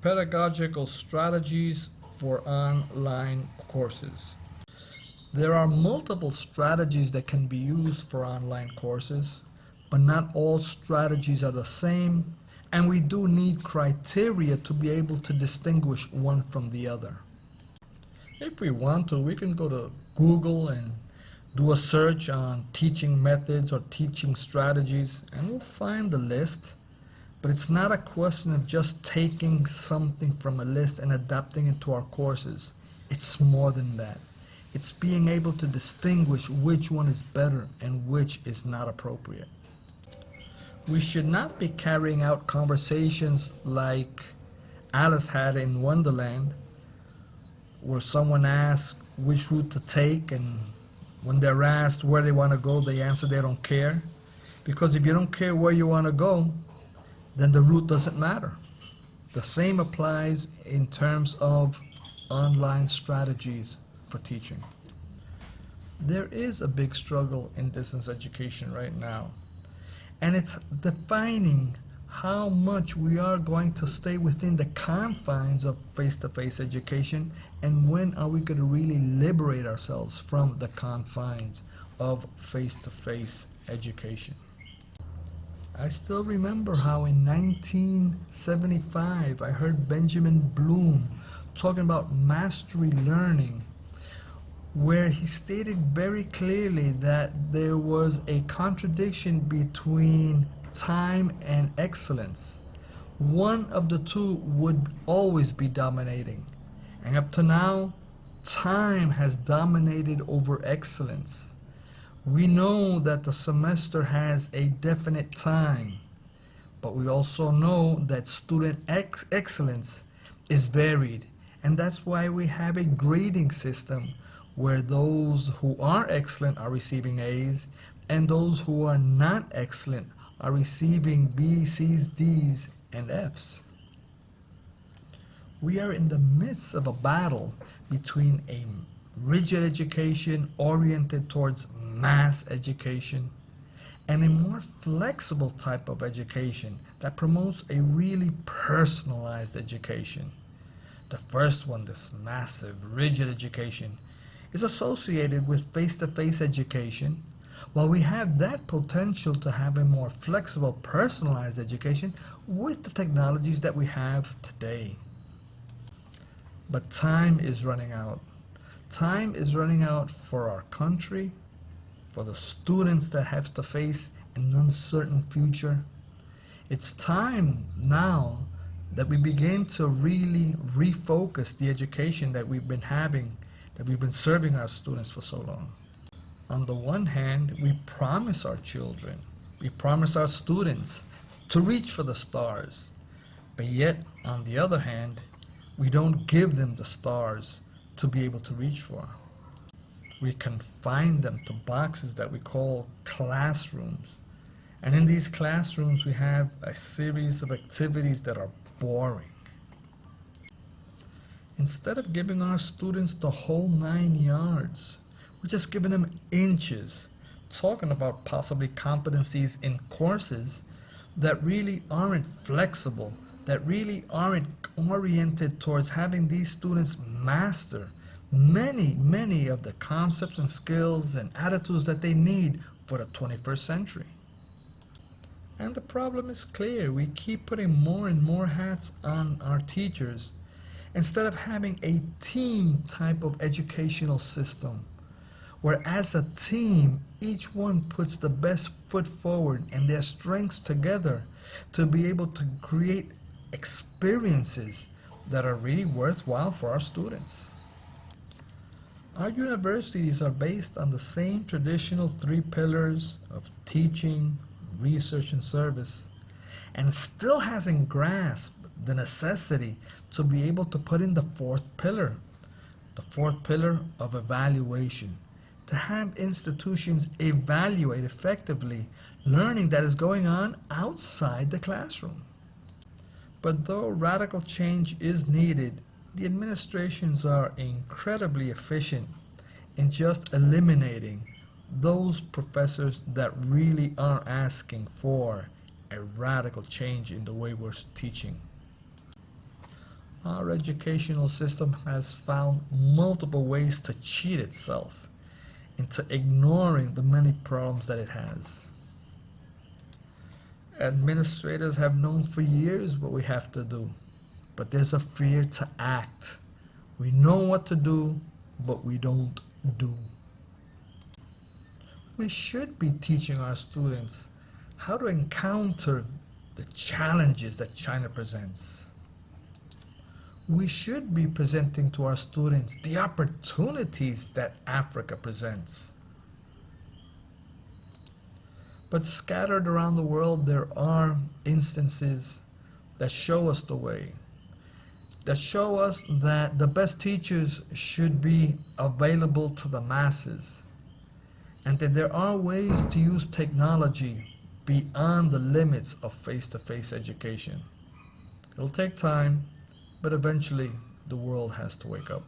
pedagogical strategies for online courses. There are multiple strategies that can be used for online courses, but not all strategies are the same, and we do need criteria to be able to distinguish one from the other. If we want to, we can go to Google and do a search on teaching methods or teaching strategies, and we'll find the list. But it's not a question of just taking something from a list and adapting it to our courses. It's more than that. It's being able to distinguish which one is better and which is not appropriate. We should not be carrying out conversations like Alice had in Wonderland, where someone asks which route to take, and when they're asked where they want to go, they answer they don't care. Because if you don't care where you want to go, then the route doesn't matter. The same applies in terms of online strategies for teaching. There is a big struggle in distance education right now, and it's defining how much we are going to stay within the confines of face-to-face education and when are we going to really liberate ourselves from the confines of face-to-face education. I still remember how in 1975 I heard Benjamin Bloom talking about mastery learning where he stated very clearly that there was a contradiction between time and excellence. One of the two would always be dominating. And up to now, time has dominated over excellence. We know that the semester has a definite time, but we also know that student ex excellence is varied. And that's why we have a grading system where those who are excellent are receiving A's and those who are not excellent are receiving B's, C's, D's, and F's. We are in the midst of a battle between a rigid education oriented towards mass education and a more flexible type of education that promotes a really personalized education. The first one, this massive, rigid education, is associated with face-to-face -face education, while we have that potential to have a more flexible, personalized education with the technologies that we have today. But time is running out. Time is running out for our country, for the students that have to face an uncertain future. It's time now that we begin to really refocus the education that we've been having, that we've been serving our students for so long. On the one hand, we promise our children, we promise our students to reach for the stars, but yet, on the other hand, we don't give them the stars to be able to reach for. We confine them to boxes that we call classrooms. And in these classrooms, we have a series of activities that are boring. Instead of giving our students the whole nine yards, we're just giving them inches, talking about possibly competencies in courses that really aren't flexible, that really aren't oriented towards having these students master many, many of the concepts and skills and attitudes that they need for the 21st century. And the problem is clear. We keep putting more and more hats on our teachers instead of having a team type of educational system where as a team, each one puts the best foot forward and their strengths together to be able to create experiences that are really worthwhile for our students. Our universities are based on the same traditional three pillars of teaching, research, and service, and still hasn't grasped the necessity to be able to put in the fourth pillar, the fourth pillar of evaluation, to have institutions evaluate effectively learning that is going on outside the classroom. But though radical change is needed, the administrations are incredibly efficient in just eliminating those professors that really are asking for a radical change in the way we're teaching. Our educational system has found multiple ways to cheat itself into ignoring the many problems that it has. Administrators have known for years what we have to do, but there's a fear to act. We know what to do, but we don't do. We should be teaching our students how to encounter the challenges that China presents. We should be presenting to our students the opportunities that Africa presents. But scattered around the world, there are instances that show us the way, that show us that the best teachers should be available to the masses, and that there are ways to use technology beyond the limits of face-to-face education. It'll take time, but eventually the world has to wake up.